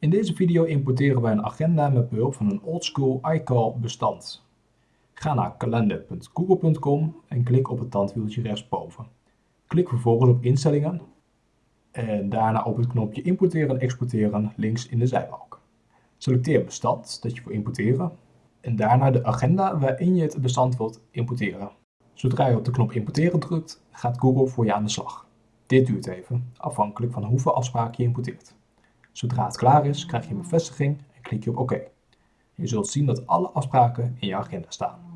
In deze video importeren wij een agenda met behulp van een oldschool iCal bestand. Ga naar kalender.google.com en klik op het tandwieltje rechtsboven. Klik vervolgens op instellingen en daarna op het knopje importeren en exporteren links in de zijbalk. Selecteer bestand dat je wil importeren en daarna de agenda waarin je het bestand wilt importeren. Zodra je op de knop importeren drukt, gaat Google voor je aan de slag. Dit duurt even, afhankelijk van hoeveel afspraken je importeert. Zodra het klaar is, krijg je een bevestiging en klik je op OK. Je zult zien dat alle afspraken in je agenda staan.